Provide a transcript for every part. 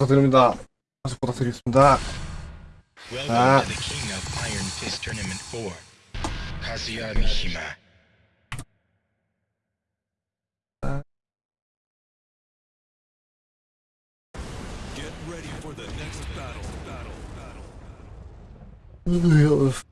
부탁드립니다. 다시 부탁드리겠습니다. Ah. to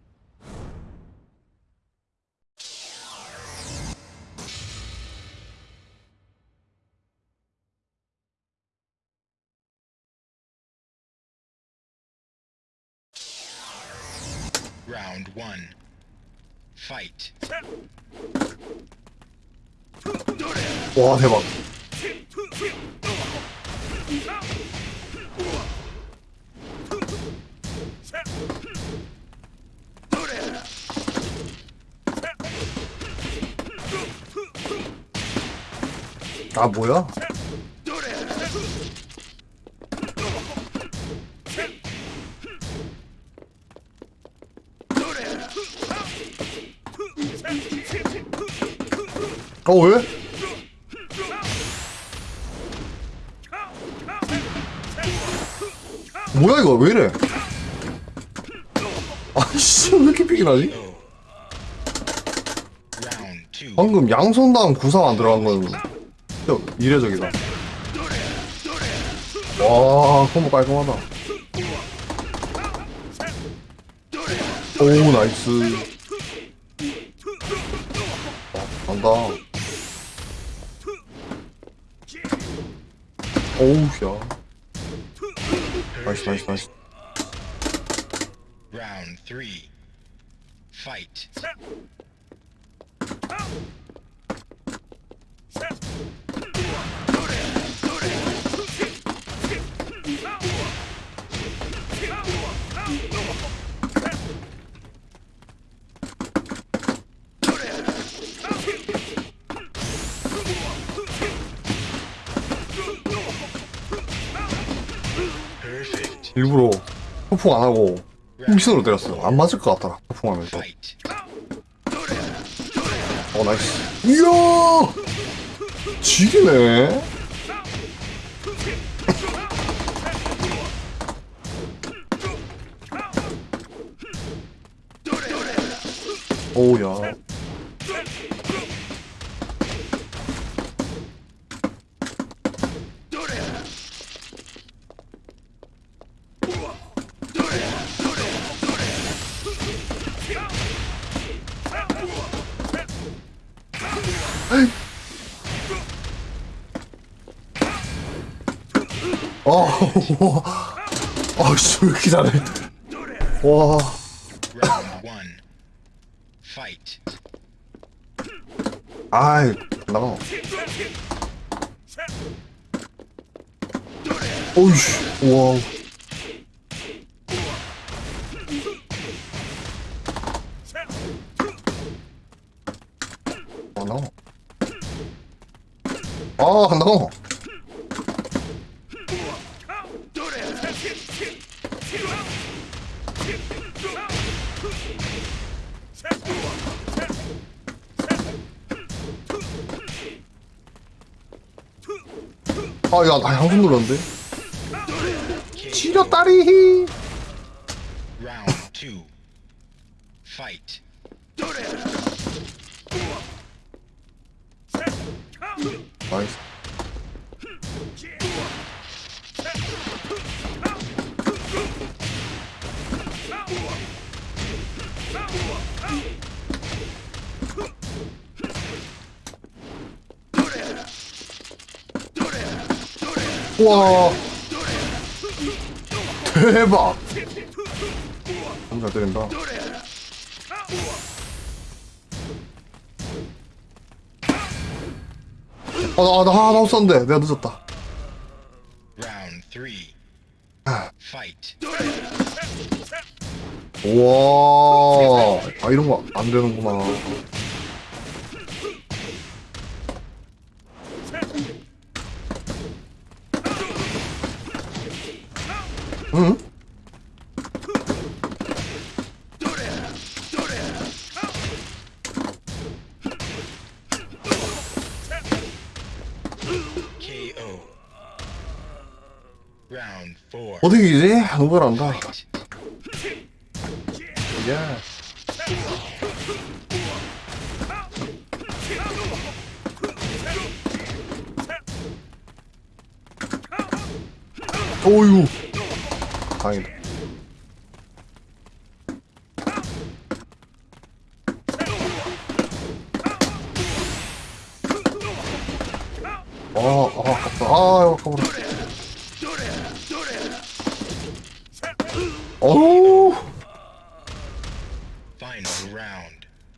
1. Fight. 와 대박. 아 뭐야? 어 왜? 뭐야 이거 왜 이래? 아씨 왜 이렇게 픽이 나지? Round 2. 방금 양손 다음 구상 안 들어간 건 이례적이다. 와 콤보 깔끔하다. 오 나이스. 와, 간다. 오우 야. 나이스 나이스 나이스. Round 3. Fight. 일부러 폭풍 안 하고 홈신으로 때렸어요. 안 맞을 것 같더라. 폭풍하면서. Fight. 어 nice 이야 지리네 오우야 아, 아씨 왜 이렇게 잘해? 와. Round 1. Fight. 아이 나가. 오이씨 와우 아 나가. 아 나가 야나 양손 눌렀는데? 지렸다리 Round 2. Fight. 나이스 와. 대박. 너무 잘 때린다. 아나 나 하나 없었는데. 내가 늦었다. Round 3. 아. 우와. 아 이런 거 안 되는구나 응? 어떻게 이지? 너무 잘한다. Fight. 예. 오유. 다행이다. 아, 아, 아깝다. 아, 아까워라. 어우.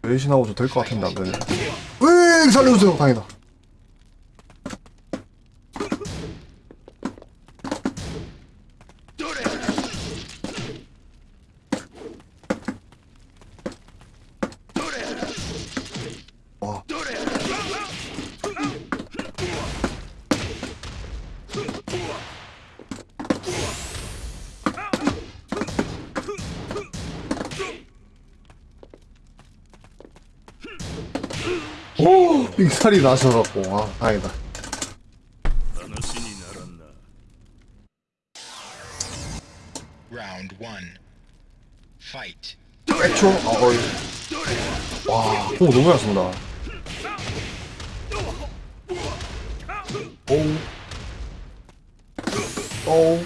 외신하고 좀될것 같은데 안 되네. 으 살려주세요. 다행이다. 익살이 나셔갖고 아 다행이다. 라운드 1 파이트 애초? 아, 어이 와공 너무 잘습니다. 오우 오우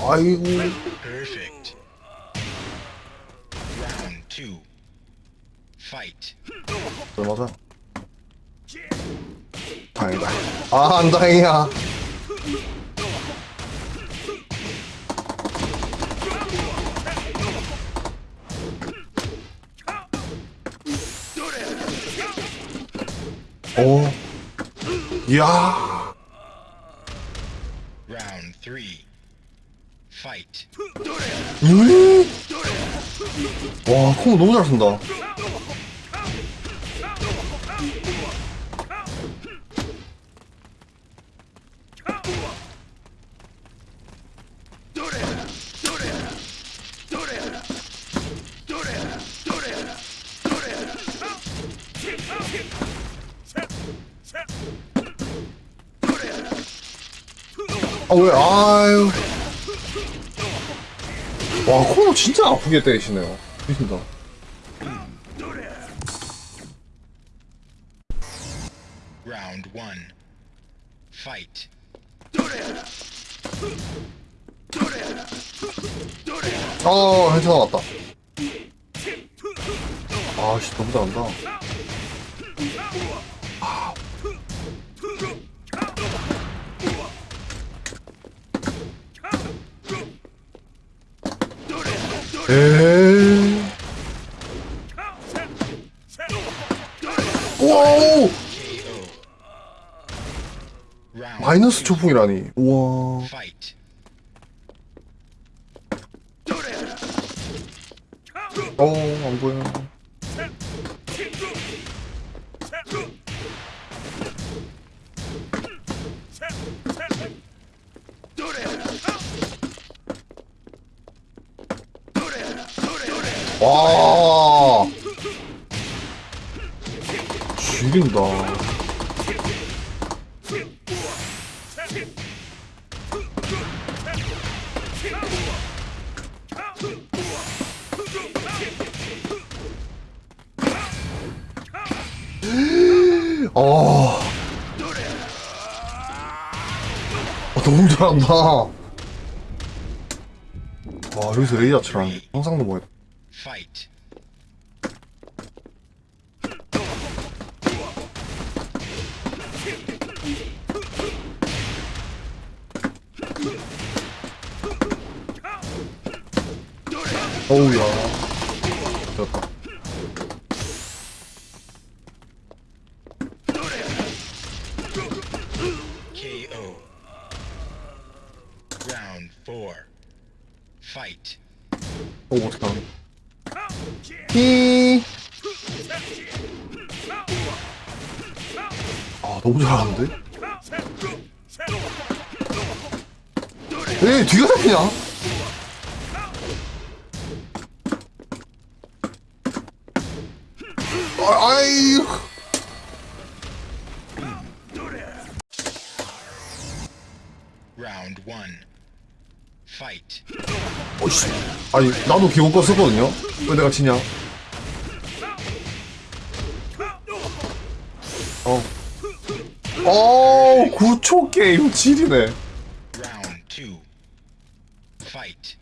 아이고. 안 다행이야. 오. 이야. Round three. Fight. 음? 와, 콩 너무 잘 쓴다. 왜, 아유. 와, 코너 진짜 아프게 때리시네요. 미친다. Round one. Fight. 아, 괜찮아, 왔다. 아, 씨, 너무 잘한다. 에이. 와우! 마이너스. 초풍이라니. 우와. 어, 안 보여. 와. 죽인다. 어. 아, 너무 잘한다. 와, 여기서 치라니. 항상도 뭐야. Fight. 어우 아니, 나도 기본권 썼거든요? 왜 내가 지냐? 어. 어, 9초 게임 지리네. Round two. Fight.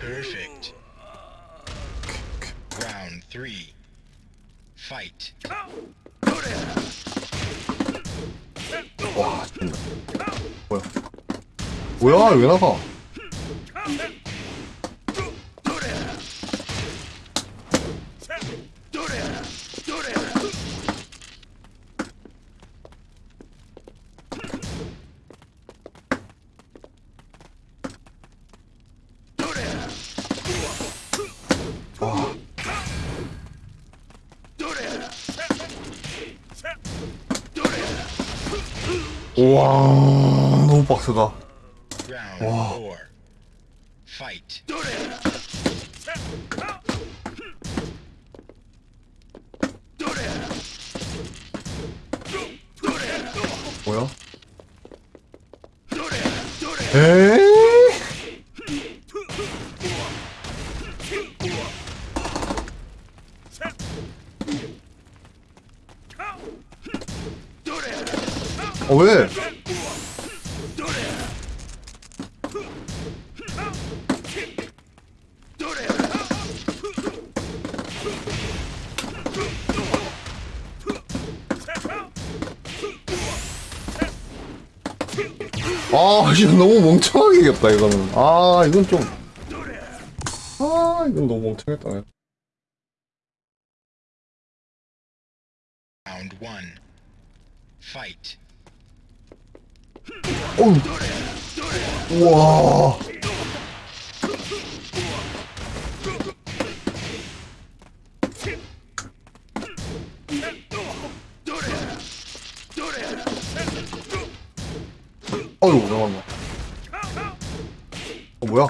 Perfect. Round three. Fight. 와, 진다. 뭐야? 뭐야, 왜 나가? 우와, 아, 이거 너무 멍청하게 이겼다, 이거는. 아, 이건 좀. 아, 이건 너무 멍청했다. one. Fight. 어우. 우와. 어휴, 잠깐만. 어, 뭐야?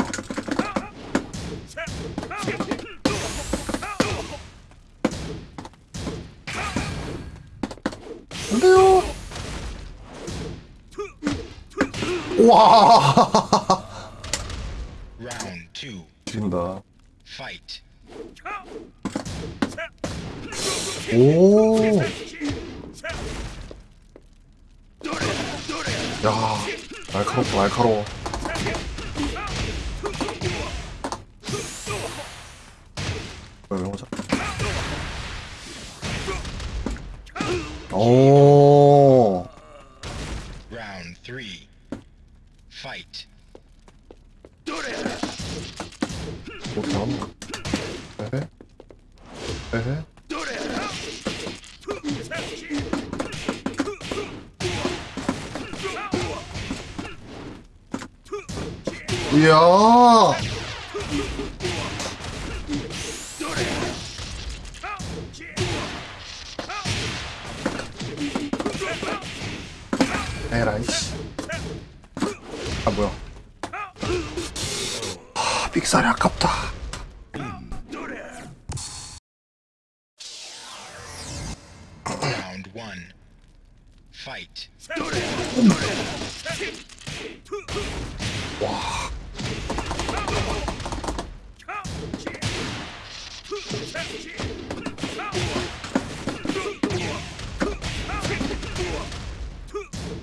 안 돼요. 와. Round. 진다. Fight. 오. 야, 날카롭다, 날카로워. 아 뭐야? 아 삑살이 아깝다. Round one. Fight.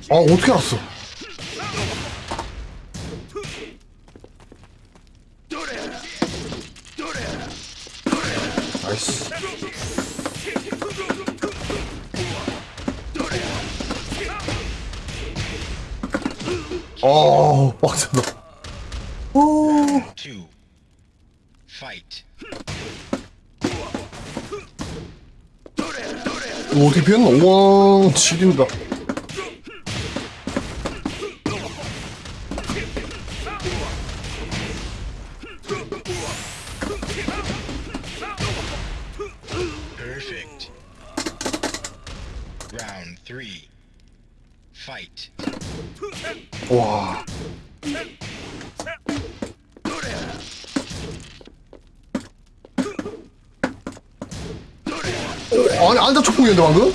아 어떻게 알았어? 피했노? 우와, 지린다. 초풍이었는데 방금?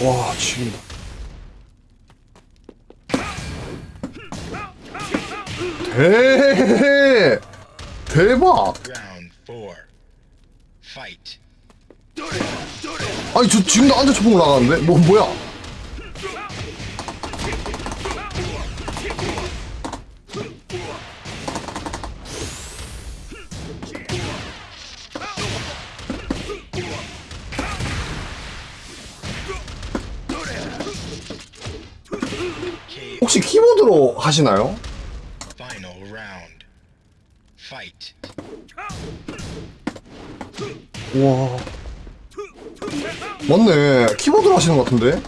와 지긴다. 대 대박. 아니 저 지금도 앉아 초풍 나가는데? 뭐 뭐야 혹시 키보드로 하시나요? 우와. 맞네. 키보드로 하시는 것 같은데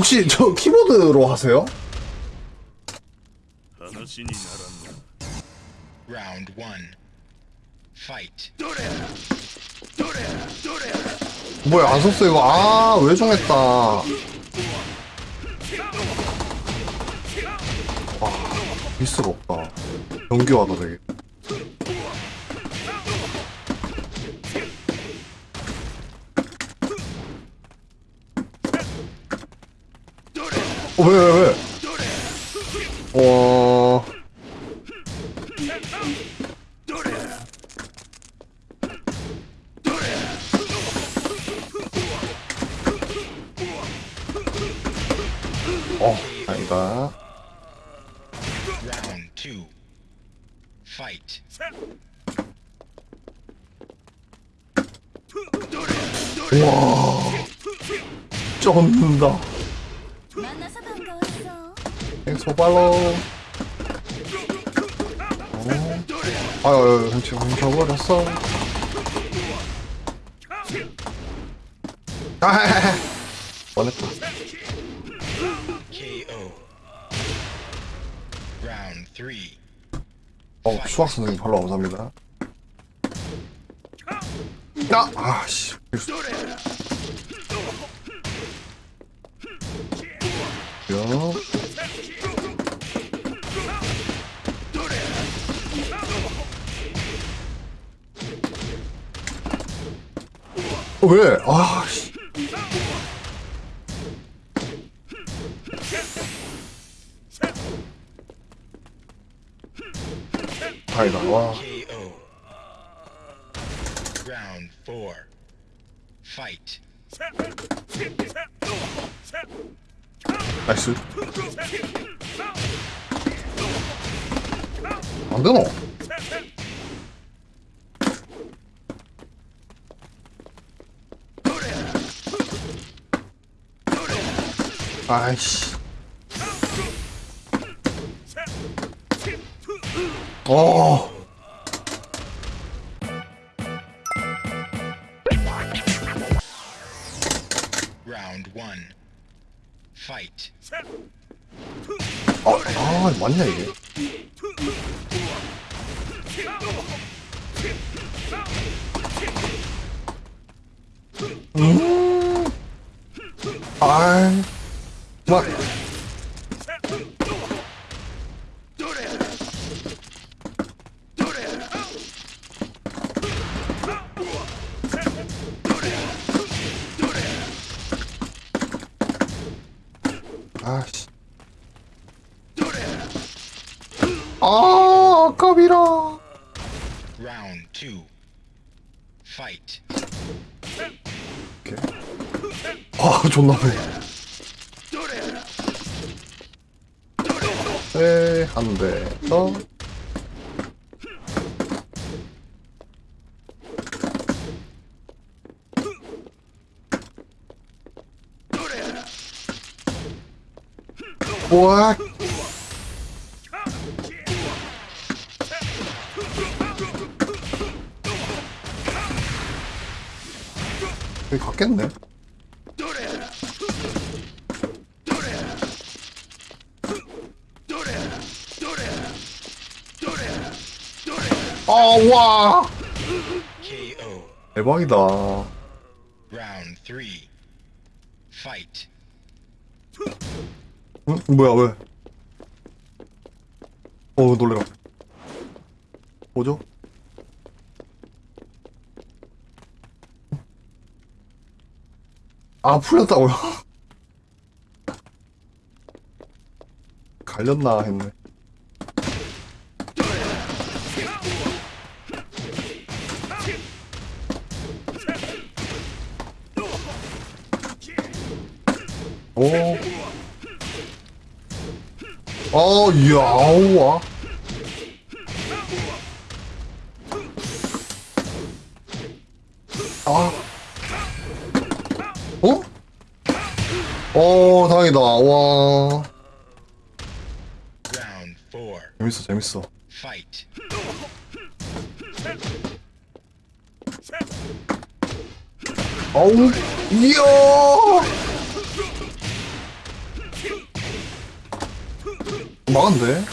혹시 저 키보드로 하세요? 라운드 1 파이트 뭐야 안 썼어 이거? 아왜 정했다. 아 미스가 없다. 연기화도 되게 어, 왜, 왜, 왜? 팔로 감사합니다. 아, 아, 씨. 요. 어, 왜? 아, 씨. 아니다, 와. KO. Round four. Fight. 나이스. 안 되노? 아이씨. 어. Fight. 아, 아, 맞냐, 이게? 음. 아이. 막. Two. Fight. 아, 존나 배. 네, 한 대, 더. 여기 갔겠네. 아, 와! KO. 대박이다. Round three. Fight. 응? 뭐야, 왜? 어, 놀래라. 뭐죠? 아, 풀렸다고요? 갈렸나 했네. 오. 어, 이야, 아우와. 어, 다행이다. 와. Round four. 재밌어, 재밌어. 아우, 이야! 막았네.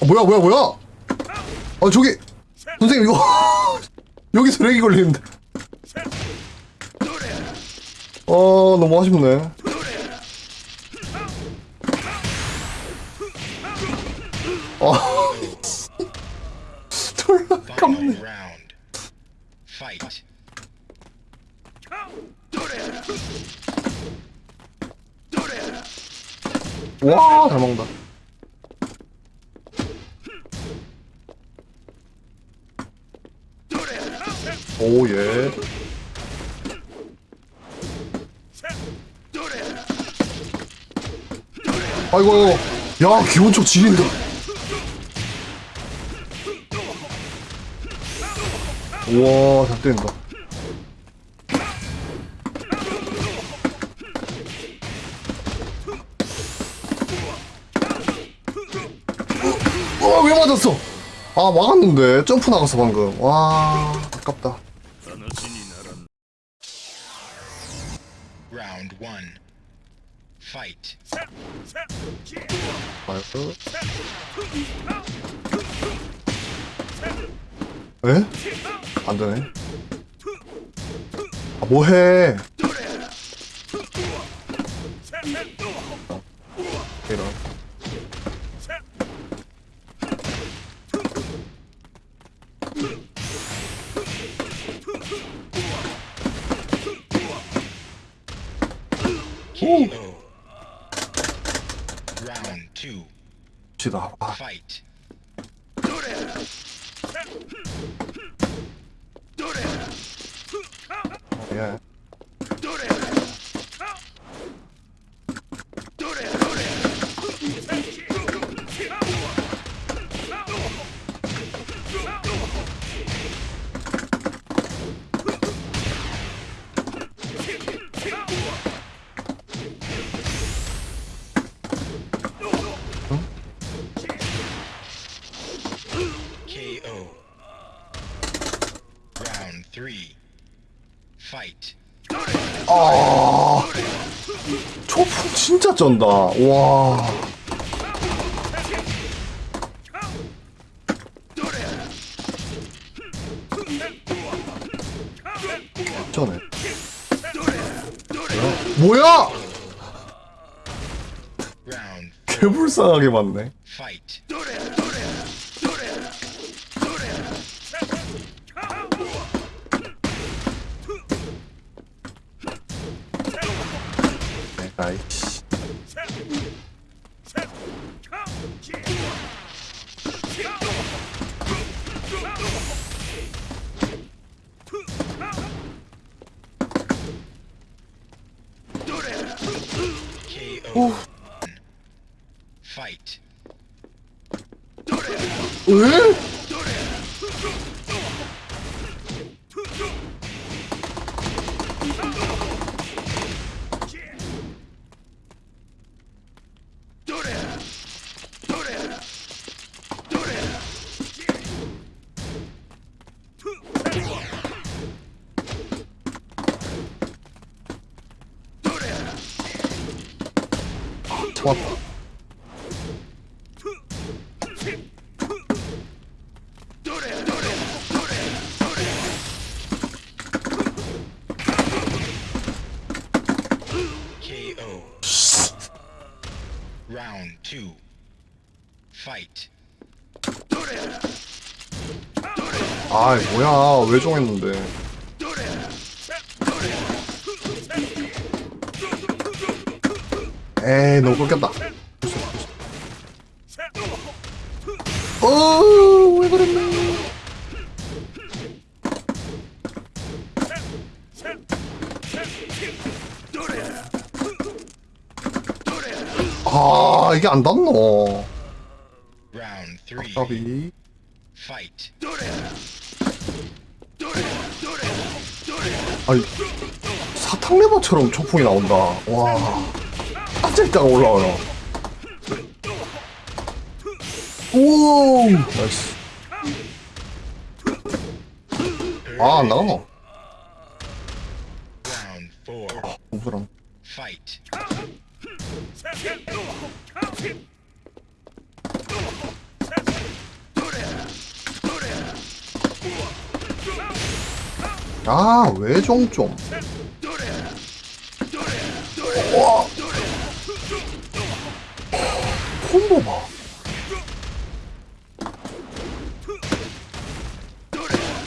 아, 뭐야, 뭐야, 뭐야? 아, 저기, 선생님, 이거, 여기서 렉이 걸리는데. 어, 너무 아쉽네. 아, 졸라 깜네. round. Fight. 와, 잘 먹는다. 오, 예. 아이고, 야, 기본적 지린다. 우와, 잘 때린다. 와, 왜 맞았어? 아, 막았는데. 점프 나갔어, 방금. 와, 아깝다. One. Fight. 나이 스. 에? 안 되네. 아, 뭐해? 이런. 쩐다. 와. 쩌네. 뭐야? 개불쌍하게 맞네. Fight. 왜? 참 왜 정했는데. 에이, 너무 꺾였다. 어, 왜 그랬네. 아, 이게 안 닿노. 까 아니, 사탕레버처럼 초풍이 나온다. 와. 깜짝이가 올라와요. 오! 나이스. 아, 안 나가노? Round four. 공수랑. Fight. 아, 외종 좀. 와. 콤보 봐.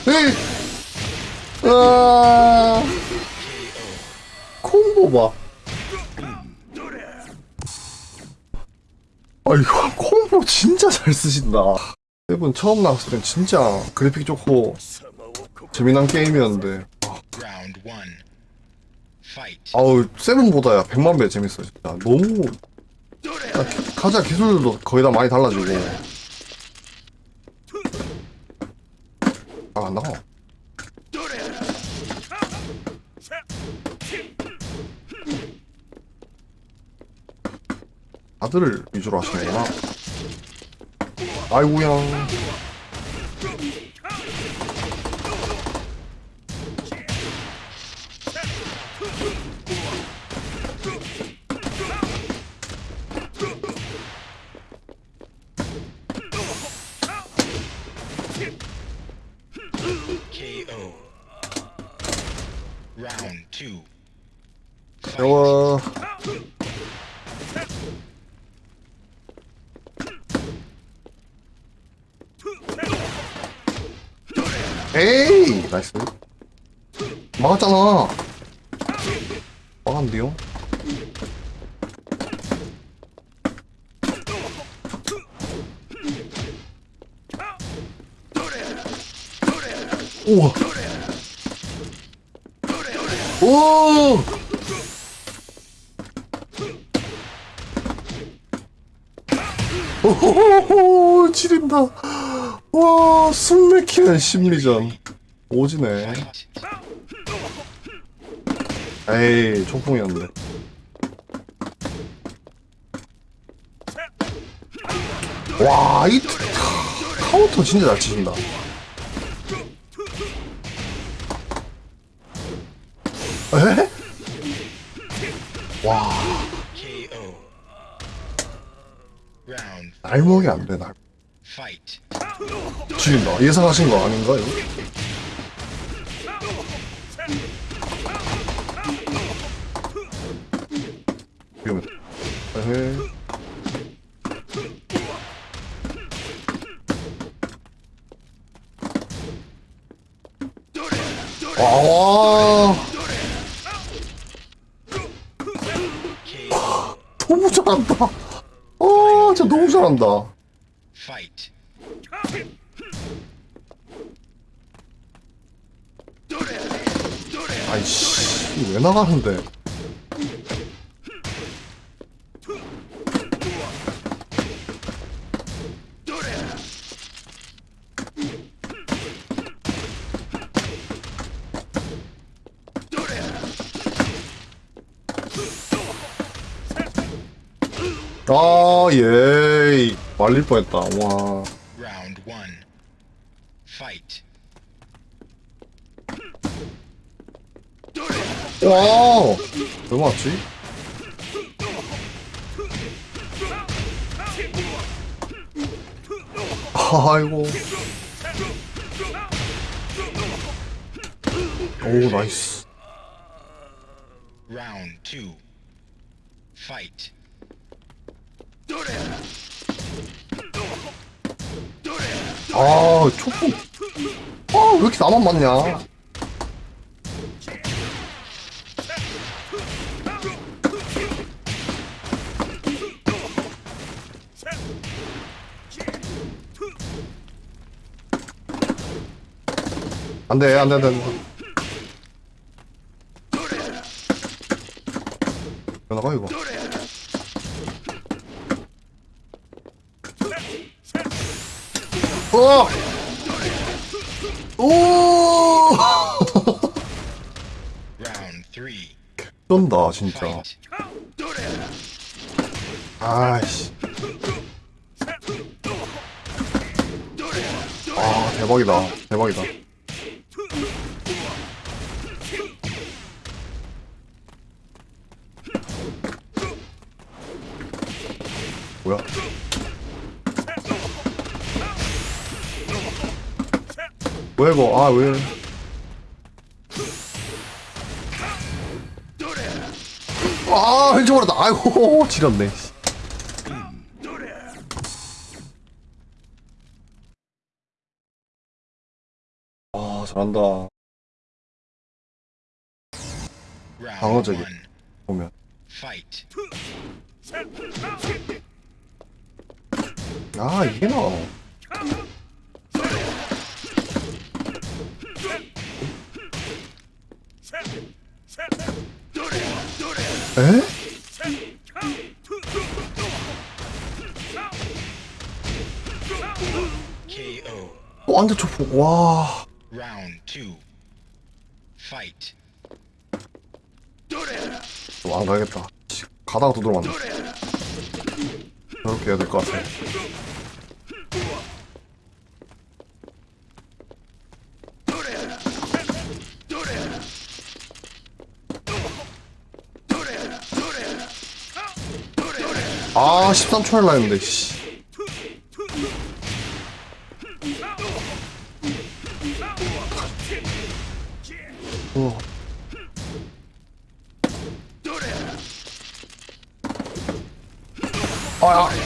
에이. 아. 콤보 봐. 아, 이거 콤보 진짜 잘 쓰신다. 세븐 처음 나왔을 땐 진짜 그래픽 좋고 재미난 게임이었는데. 아우 세븐보다야 100만 배 재밌어 진짜. 너무 아, 기- 가자 기술들도 거의 다 많이 달라지고. 아안 나가 아들을 위주로 하시는구나. 아이고야 지린다 와 숨막히는 심리전 오지네. 에이 총풍이었는데 와이 카운터 진짜 잘 치신다 에? 와 날먹이 안돼 날 fight. 죽인다. 예상하신 거 아닌가요? 와. KO. 너무 잘한다. 아 진짜 너무 잘한다 나가는데 아, 예. 말릴 뻔했다. 와. 뭐지? 아이고. 오 나이스. 라운드 2 파이트 아 초풍. 아왜 이렇게 나만 맞냐? 안 돼, 안 돼, 안 돼. 안 돼. 왜 나가, 이거? 어! 오! 쩐다, 진짜. 아이씨. 아, 대박이다. 대박이다. 왜? 아, 왜? 아, 훔쳐버렸다. 아이고, 지렸네. 씨. 아, 잘한다. One. 보면. 아, 이게 나. 에? 어, 안돼 초포. 와. 가야겠다. 씨, 가다가 또 들어왔네. 저렇게 해야 될 것 같아. 아, 13초 할라 했는데, 씨. 아,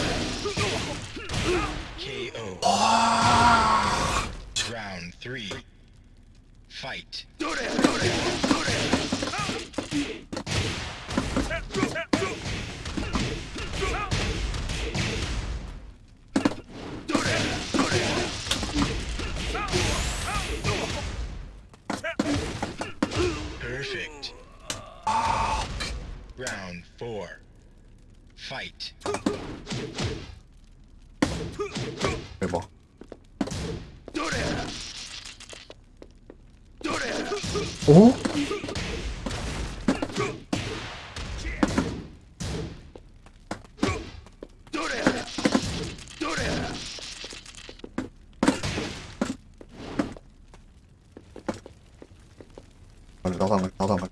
안 갈, 나도 안 갈.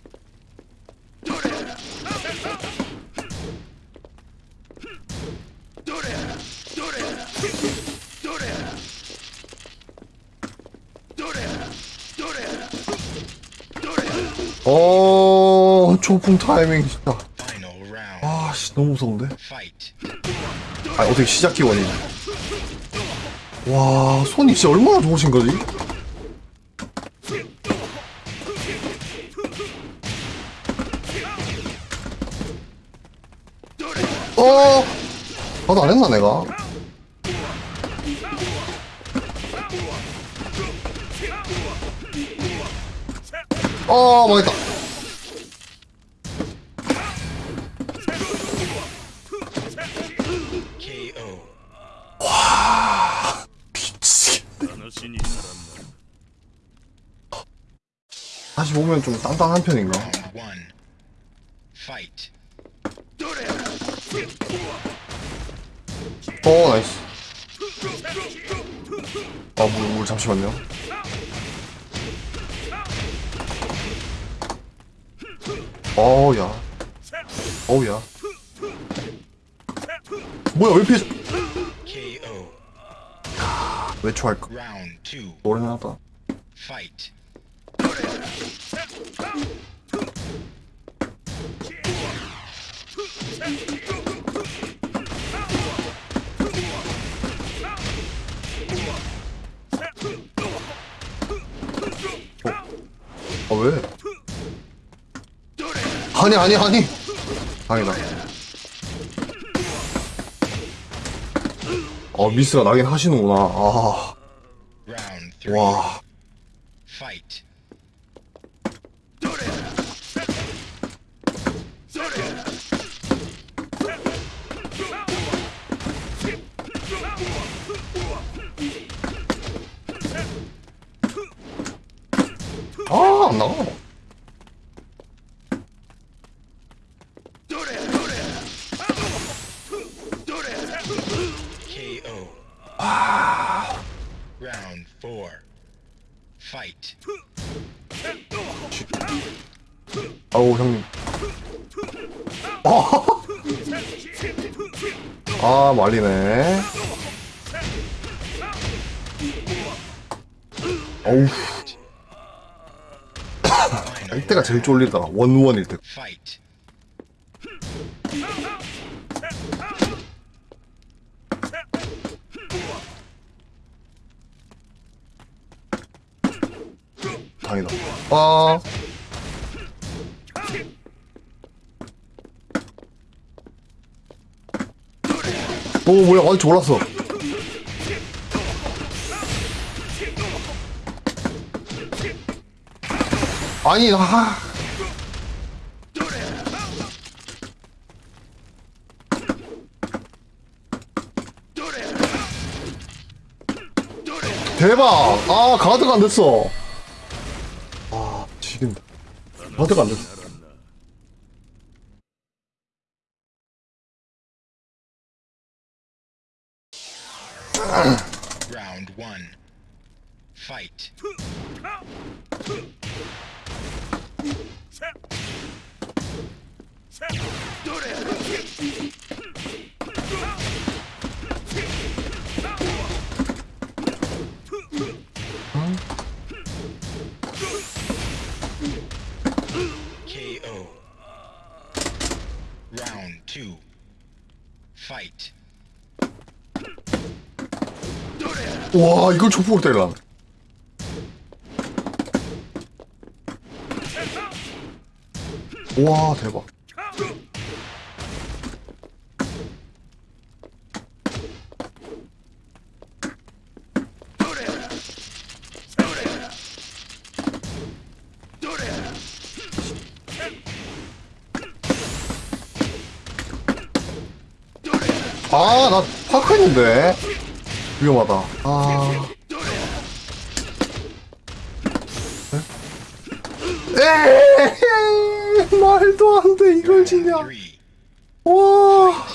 어, 초풍 타이밍 진짜. Final round. 아, 씨, 너무 무서운데? 아, 어떻게 시작 기원이. 와, 손이 진짜 얼마나 좋으신 거지? 어, 어, 나도 안 했나 내가? 어 망했다 와 미치겠네 다시 보면 좀 단단한 편인가? 어우, 야. 어우, 야. 뭐야, 왜 피해? 외초할까? 노래는 하다. Fight. 아 왜? 아니 아니 아니. 아니다. 어 미스가 나긴 하시는구나. 아. 와. 쫄리다. 원원일 때. 다행이다. 아. 오 뭐야 완전 졸았어. 아니 아. 대박! 아 가드가 안 됐어. 아 지금 가드가 안 됐어. One. Fight. KO. Round two. Fight. 와 이걸 조폭으로 때리라. 와 대박. 아, 나 파크했는데. 위험하다. 아. 에이, 말도 안 돼, 이걸 지냐. 와.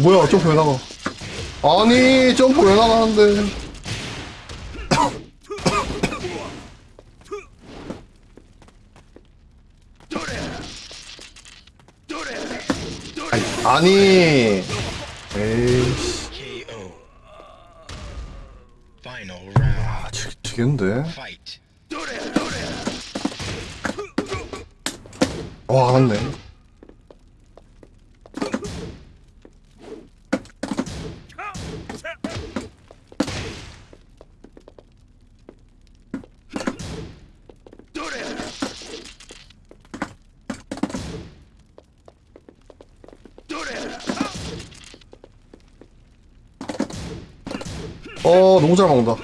뭐야, 점프 왜 나가? 아니, 점프 왜 나가는데. 아니, 어 너무 잘 먹는다.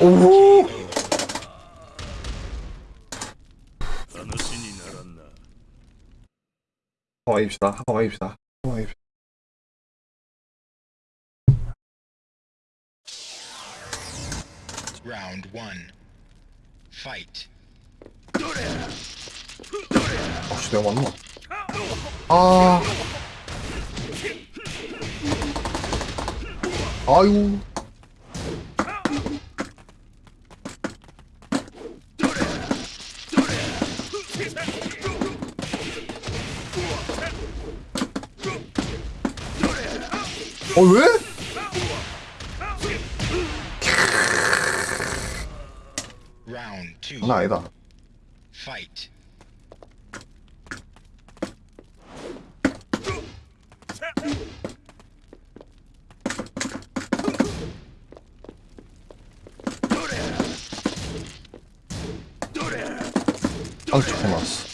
오호! 와입시다. 와입시다. 와입시다. 라운드 1 파이트 혹시 내가 맞나? 아. 아유. 어, 왜? 나 아니다. Fight. 아, 좋게 나왔어.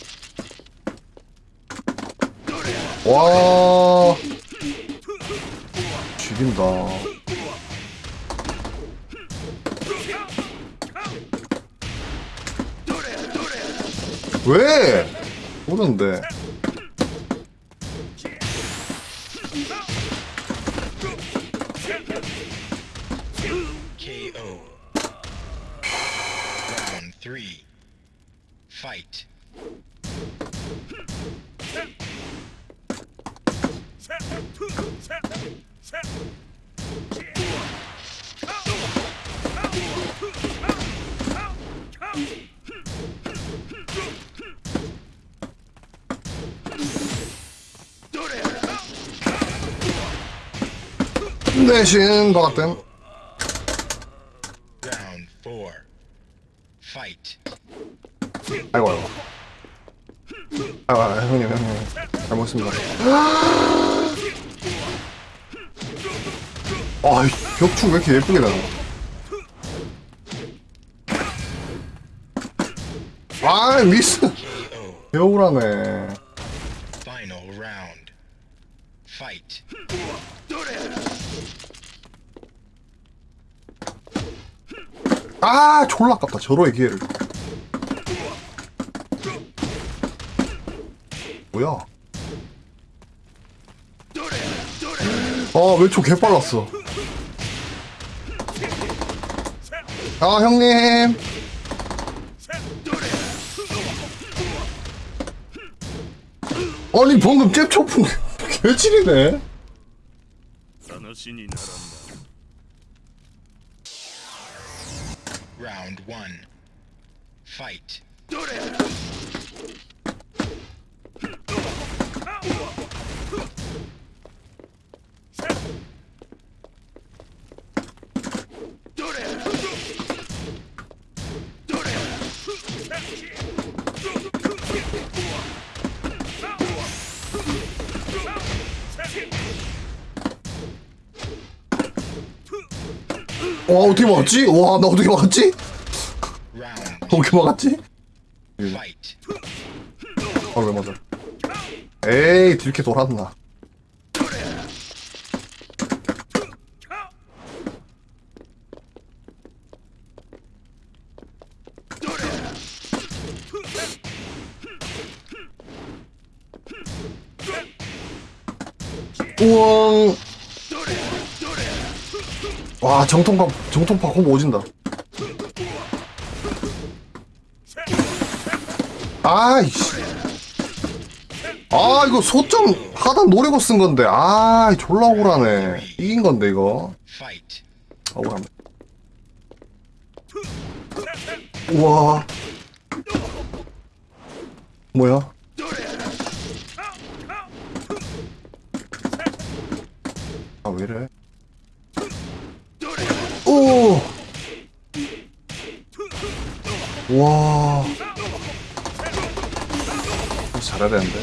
와. 죽인다. 왜? 모르는데. Round four. Fight. 아이고, 아이고. 아이고, 아이고, 형님, 형님. 잘 먹습니다. 아, 이 벽충 왜 이렇게 예쁘게 나와? 아, 미스. 배우라네. Final round. Fight. 아, 졸라 아깝다. 저로의 기회를. 뭐야? 아, 왼쪽 개빨랐어. 아, 형님. 아니, 방금 잽 초풍 개질이네. Round one. Fight. 와, 어떻게 막았지? 와, 나 어떻게 막았지? 어떻게 막았지? fight. 아, 왜 맞아? 에이, 들게 돌았나. 우왕. 와, 정통파, 정통파 홈 오진다. 아이씨. 아, 이거 소점 하단 노리고 쓴 건데. 아, 졸라 억울하네. 이긴 건데, 이거. 억울하네. 우와. 뭐야? 아, 왜 이래? 오! 와. 잘해야 되는데.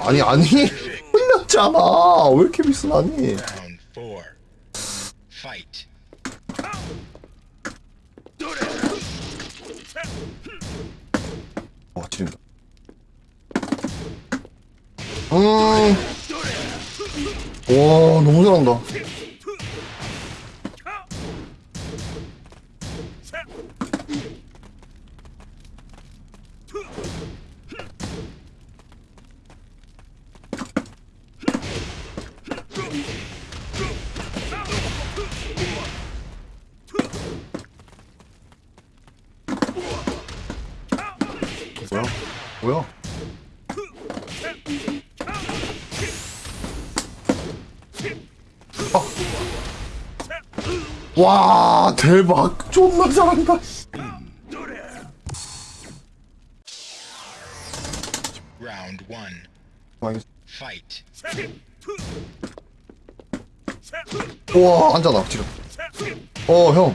아니, 아니. 흘렸잖아. 왜 이렇게 비싸니? Round four. Fight. 어, 지른다. 음. 와, 너무 잘한다. 뭐야? 아. 와 대박 존나 잘한다 Fight. 우와 앉아나 지금 어형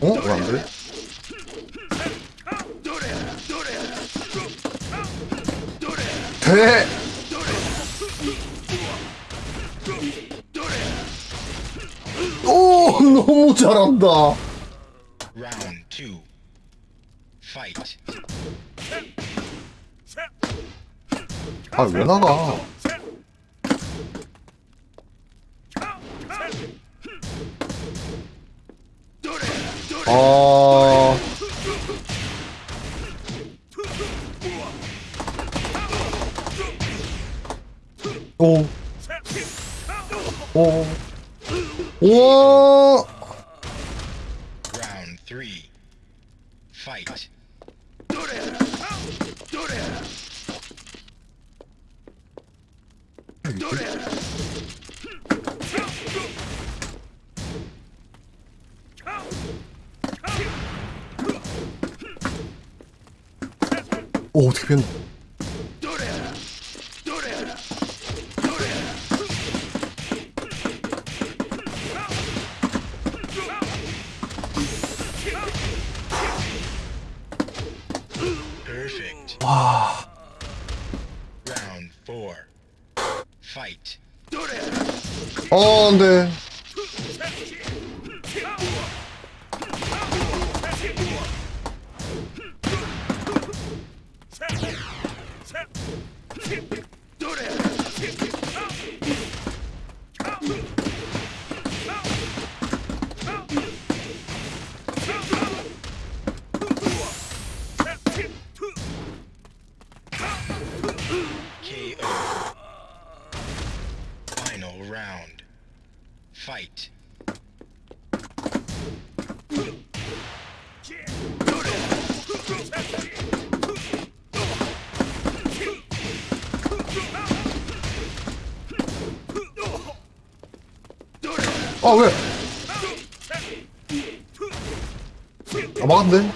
어? 왜 안 돼? 대! 너무 잘한다 Round two. Fight. 아왜 나가 아 Keep it. 아, 왜? 아, 막았네.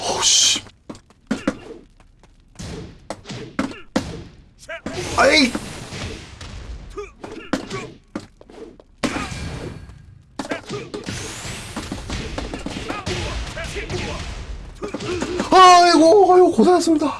어우씨. 아이! 아이고, 아이고, 고생했습니다.